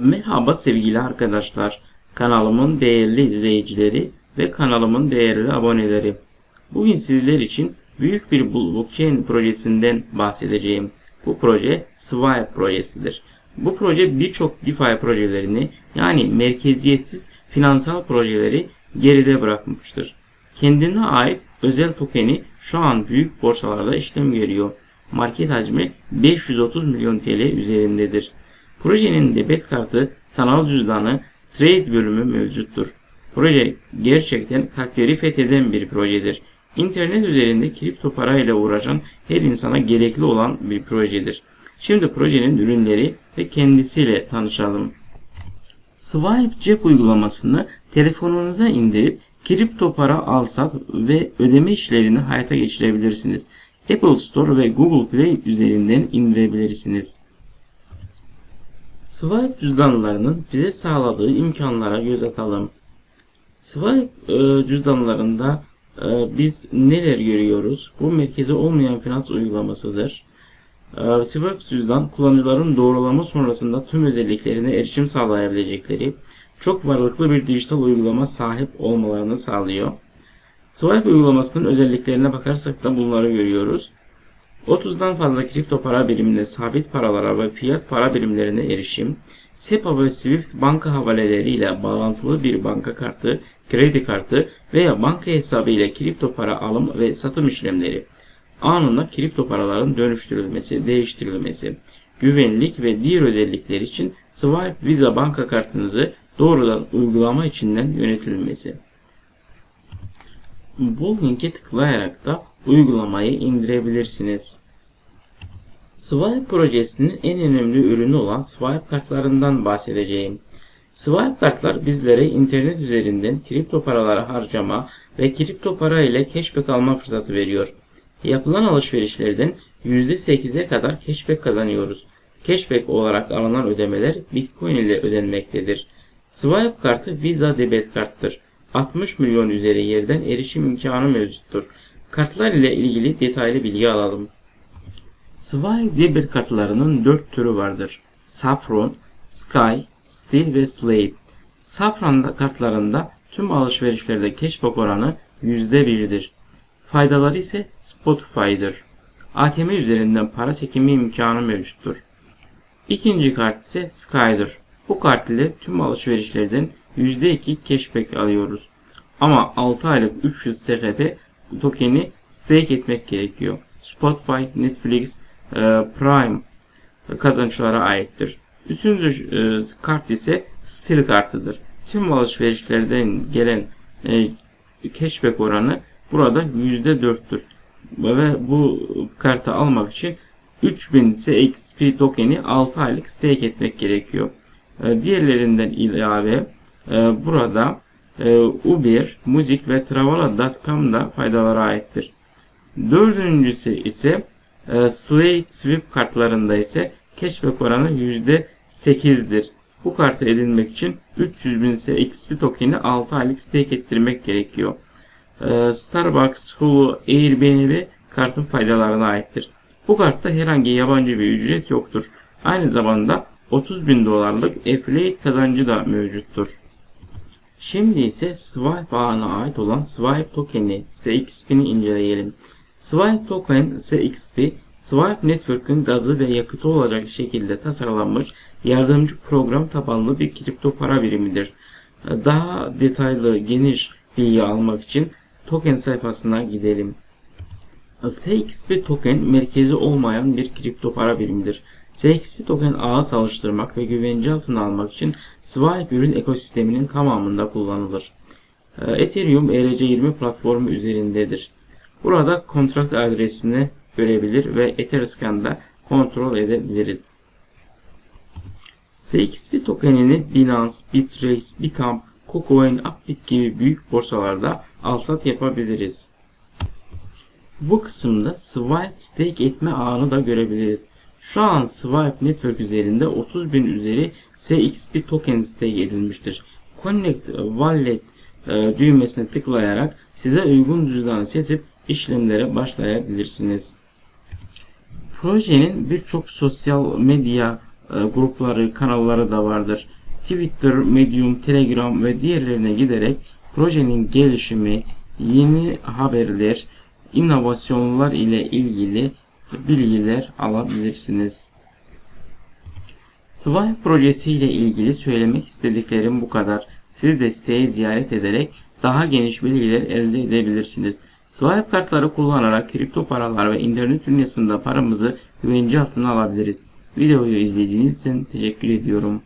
Merhaba sevgili arkadaşlar. Kanalımın değerli izleyicileri ve kanalımın değerli aboneleri. Bugün sizler için büyük bir blockchain projesinden bahsedeceğim. Bu proje Swipe projesidir. Bu proje birçok DeFi projelerini yani merkeziyetsiz finansal projeleri geride bırakmıştır. Kendine ait özel tokeni şu an büyük borsalarda işlem görüyor. Market hacmi 530 milyon TL üzerindedir. Projenin debet kartı, sanal cüzdanı, trade bölümü mevcuttur. Proje gerçekten kalpleri fetheden bir projedir. İnternet üzerinde kripto para ile uğraşan her insana gerekli olan bir projedir. Şimdi projenin ürünleri ve kendisiyle tanışalım. Swipe cep uygulamasını telefonunuza indirip kripto para alsat ve ödeme işlerini hayata geçirebilirsiniz. Apple Store ve Google Play üzerinden indirebilirsiniz. Swipe cüzdanlarının bize sağladığı imkanlara göz atalım. Swipe e, cüzdanlarında e, biz neler görüyoruz? Bu merkezi olmayan finans uygulamasıdır. E, Swipe cüzdan kullanıcıların doğrulama sonrasında tüm özelliklerine erişim sağlayabilecekleri çok varlıklı bir dijital uygulama sahip olmalarını sağlıyor. Swipe uygulamasının özelliklerine bakarsak da bunları görüyoruz. 30'dan fazla kripto para birimine, sabit paralara ve fiyat para birimlerine erişim, SEPA ve SWIFT banka havaleleriyle bağlantılı bir banka kartı, kredi kartı veya banka hesabı ile kripto para alım ve satım işlemleri, anında kripto paraların dönüştürülmesi, değiştirilmesi, güvenlik ve diğer özellikler için Swipe Visa banka kartınızı doğrudan uygulama içinden yönetilmesi. Bu linke tıklayarak da uygulamayı indirebilirsiniz. Swipe projesinin en önemli ürünü olan Swipe kartlarından bahsedeceğim. Swipe kartlar bizlere internet üzerinden kripto paraları harcama ve kripto para ile cashback alma fırsatı veriyor. Yapılan alışverişlerden %8'e kadar cashback kazanıyoruz. Cashback olarak alınan ödemeler Bitcoin ile ödenmektedir. Swipe kartı Visa debet karttır. 60 milyon üzeri yerden erişim imkanı mevcuttur. Kartlar ile ilgili detaylı bilgi alalım. Swipe debit kartlarının 4 türü vardır. Saffron, Sky, Steel ve Slate. Saffron kartlarında tüm alışverişlerde cashback oranı %1'dir. Faydaları ise Spotify'dır. ATM üzerinden para çekimi imkanı mevcuttur. İkinci kart ise Sky'dır. Bu kart ile tüm alışverişlerden %2 cashback alıyoruz. Ama 6 aylık 300 SHP tokeni stake etmek gerekiyor. Spotify, Netflix, e, Prime kazançlara aittir. Üçüncü e, kart ise Steel kartıdır. Tüm alışverişlerden gelen e, cashback oranı burada %4'tür. Ve bu kartı almak için 3000 XP tokeni 6 aylık stake etmek gerekiyor. Diğerlerinden ilave burada Uber, Müzik ve Travala.com da faydalara aittir. Dördüncüsü ise e, Slate Sweep kartlarında ise cashback oranı %8'dir. Bu kartı edinmek için 300 bin XP tokeni 6 aylık stake ettirmek gerekiyor. E, Starbucks, Hulu, Airbnb kartın faydalarına aittir. Bu kartta herhangi yabancı bir ücret yoktur. Aynı zamanda 30 bin dolarlık affiliate kazancı da mevcuttur. Şimdi ise Swipe ağına ait olan Swipe tokeni SXP'ni inceleyelim. Swipe Token SXP, Swipe Network'ün gazı ve yakıtı olacak şekilde tasarlanmış yardımcı program tabanlı bir kripto para birimidir. Daha detaylı, geniş bilgi almak için token sayfasına gidelim. SXP token merkezi olmayan bir kripto para birimidir. SXP token ağı çalıştırmak ve güvence altına almak için Swipe ürün ekosisteminin tamamında kullanılır. Ethereum ERC20 platformu üzerindedir. Burada kontrakt adresini görebilir ve Etherscan'da kontrol edebiliriz. CXP tokenini Binance, Bittrex, Bitamp, KuCoin, Upbit gibi büyük borsalarda alsat yapabiliriz. Bu kısımda Swipe stake etme ağını da görebiliriz. Şu an Swipe Network üzerinde 30 bin üzeri CXP token stake edilmiştir. Connect Wallet e, düğmesine tıklayarak size uygun cüzdanı seçip işlemlere başlayabilirsiniz. Projenin birçok sosyal medya e, grupları, kanalları da vardır. Twitter, Medium, Telegram ve diğerlerine giderek projenin gelişimi, yeni haberler, inovasyonlar ile ilgili bilgiler alabilirsiniz. Swipe projesi ile ilgili söylemek istediklerim bu kadar. Siz de siteyi ziyaret ederek daha geniş bilgiler elde edebilirsiniz. Swipe kartları kullanarak kripto paralar ve internet dünyasında paramızı güvence altına alabiliriz. Videoyu izlediğiniz için teşekkür ediyorum.